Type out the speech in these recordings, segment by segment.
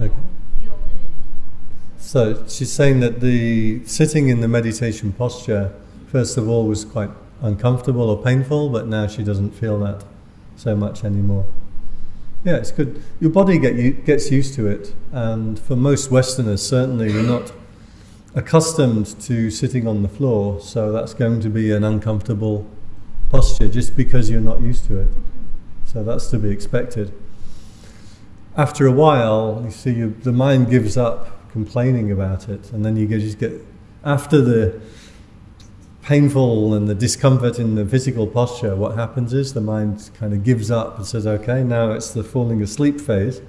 Okay. So she's saying that the sitting in the meditation posture, first of all, was quite uncomfortable or painful, but now she doesn't feel that so much anymore. Yeah, it's good. Your body get you, gets used to it, and for most Westerners, certainly, we're not accustomed to sitting on the floor, so that's going to be an uncomfortable posture just because you're not used to it. So that's to be expected. After a while, you see, you, the mind gives up complaining about it, and then you just get after the painful and the discomfort in the physical posture, what happens is the mind kind of gives up and says, okay, now it's the falling asleep phase.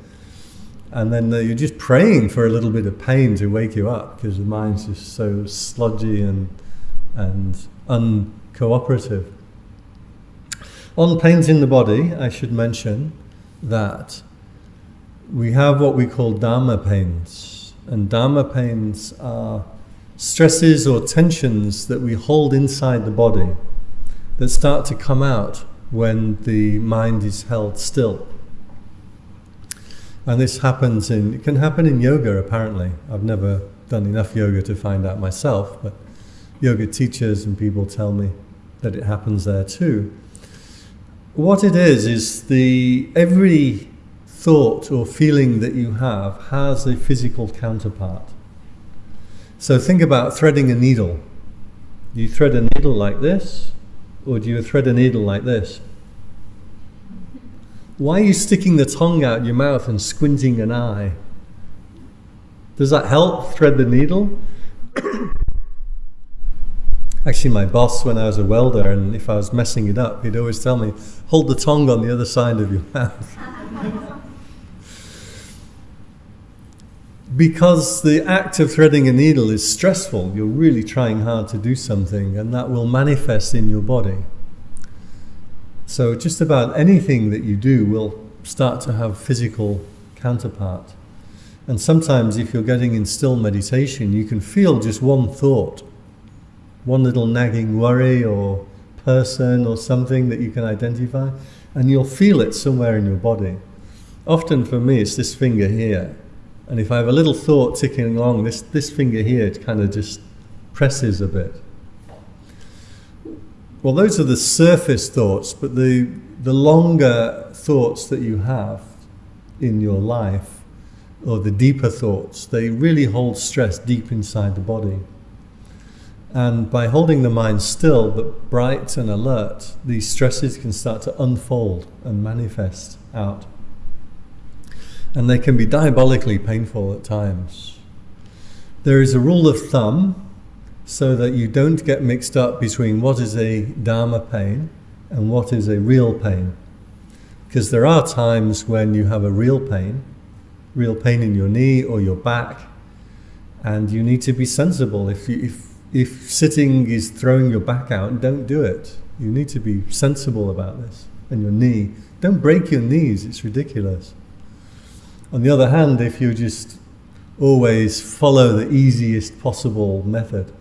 And then you're just praying for a little bit of pain to wake you up because the mind's just so sludgy and, and uncooperative. On pains in the body, I should mention that we have what we call Dharma pains. And Dharma pains are stresses or tensions that we hold inside the body that start to come out when the mind is held still. And this happens in, it can happen in yoga apparently. I've never done enough yoga to find out myself, but yoga teachers and people tell me that it happens there too. What it is, is the, every thought or feeling that you have has a physical counterpart. So think about threading a needle. Do you thread a needle like this, or do you thread a needle like this? Why are you sticking the tongue out your mouth and squinting an eye? Does that help thread the needle? Actually, my boss, when I was a welder, and if I was messing it up, he'd always tell me, hold the tongue on the other side of your mouth. because the act of threading a needle is stressful, you're really trying hard to do something, and that will manifest in your body. So, just about anything that you do will start to have physical counterpart. And sometimes, if you're getting in still meditation, you can feel just one thought, one little nagging worry or person or something that you can identify, and you'll feel it somewhere in your body. Often for me, it's this finger here and if I have a little thought ticking along, this, this finger here kind of just presses a bit. Well, those are the surface thoughts, but the, the longer thoughts that you have in your life, or the deeper thoughts, they really hold stress deep inside the body. And by holding the mind still but bright and alert, these stresses can start to unfold and manifest out and they can be diabolically painful at times. There is a rule of thumb so that you don't get mixed up between what is a Dharma pain and what is a real pain. Because there are times when you have a real pain, real pain in your knee or your back, and you need to be sensible. If, you, if, if sitting is throwing your back out, don't do it. You need to be sensible about this. And your knee, don't break your knees, it's ridiculous. On the other hand, if you just always follow the easiest possible method,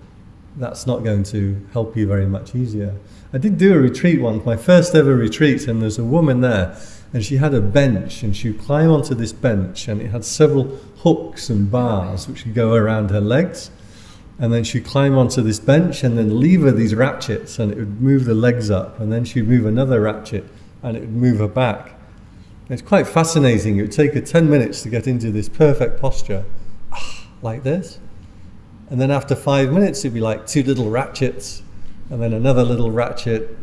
that's not going to help you very much easier. I did do a retreat once, my first ever retreat, and there's a woman there, and she had a bench, and she would climb onto this bench, and it had several hooks and bars which would go around her legs. And then she'd climb onto this bench and then lever these ratchets, and it would move the legs up, and then she'd move another ratchet, and it would move her back. It's quite fascinating. It would take her 10 minutes to get into this perfect posture, like this. And then after five minutes, it'd be like two little ratchets, and then another little ratchet,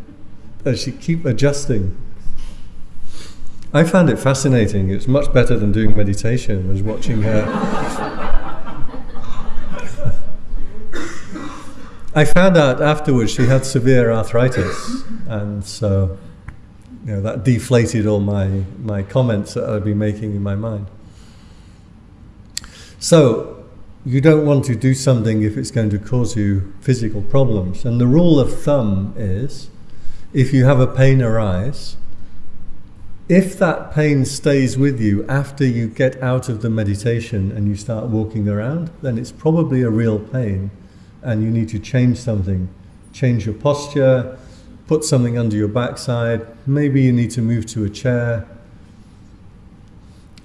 as she keep adjusting. I found it fascinating. It's much better than doing meditation, was watching her. I found out afterwards she had severe arthritis, and so know, that deflated all my, my comments that I'd been making in my mind. So, you don't want to do something if it's going to cause you physical problems. And the rule of thumb is if you have a pain arise, if that pain stays with you after you get out of the meditation and you start walking around, then it's probably a real pain and you need to change something. Change your posture, put something under your backside, maybe you need to move to a chair.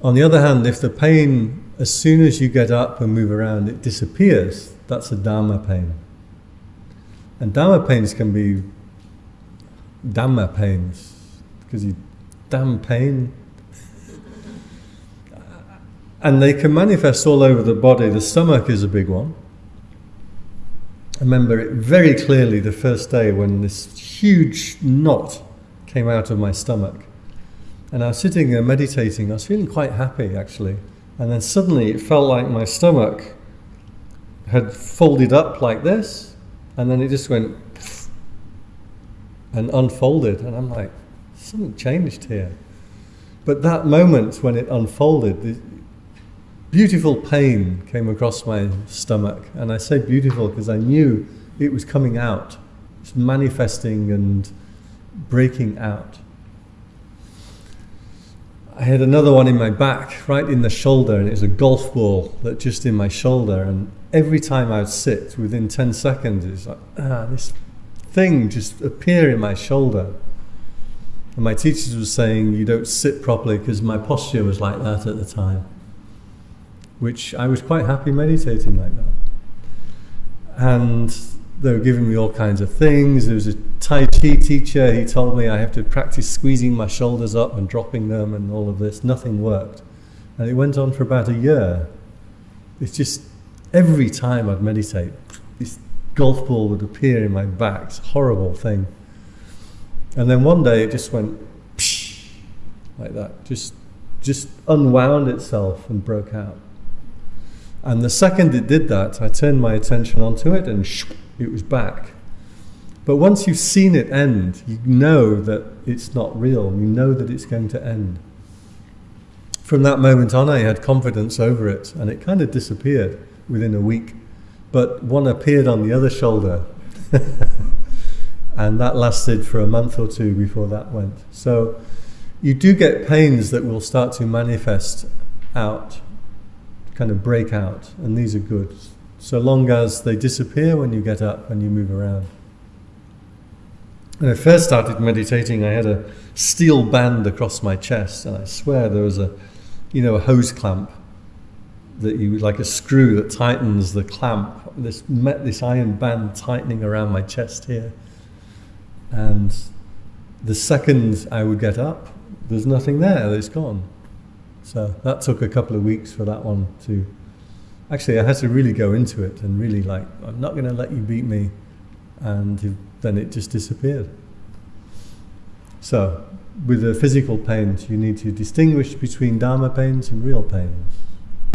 On the other hand, if the pain as soon as you get up and move around, it disappears. That's a Dharma pain. And Dhamma pains can be Dhamma pains, because you damn pain. And they can manifest all over the body. The stomach is a big one. I remember it very clearly the first day when this huge knot came out of my stomach. And I was sitting there meditating. I was feeling quite happy actually. And then suddenly it felt like my stomach had folded up like this. And then it just went and unfolded. And I'm like, something changed here. But that moment when it unfolded, beautiful pain came across my stomach. And I say beautiful because I knew it was coming out, it's manifesting and breaking out. I had another one in my back, right in the shoulder, and it was a golf ball that just in my shoulder. And every time I would sit, within 10 seconds, it's like, ah, this thing just appear in my shoulder. And my teachers were saying, you don't sit properly because my posture was like that at the time. Which I was quite happy meditating like that. And they were giving me all kinds of things. There was a Tai Chi teacher, he told me I have to practice squeezing my shoulders up and dropping them and all of this. Nothing worked. And it went on for about a year. It's just every time I'd meditate, this golf ball would appear in my back. It's a horrible thing. And then one day it just went like that, just just unwound itself and broke out. And the second it did that, I turned my attention onto it and it was back. But once you've seen it end, you know that it's not real. You know that it's going to end. From that moment on, I had confidence over it, and it kind of disappeared within a week. But one appeared on the other shoulder, and that lasted for a month or two before that went. So you do get pains that will start to manifest out, kind of break out, and these are good, so long as they disappear when you get up and you move around. When I first started meditating, I had a steel band across my chest, and I swear there was a, you know, a hose clamp that you like a screw that tightens the clamp. This met this iron band tightening around my chest here, and the second I would get up, there's nothing there. It's gone. So that took a couple of weeks for that one to. Actually, I had to really go into it and really like, I'm not going to let you beat me, and then it just disappeared. So, with the physical pains, you need to distinguish between Dharma pains and real pains.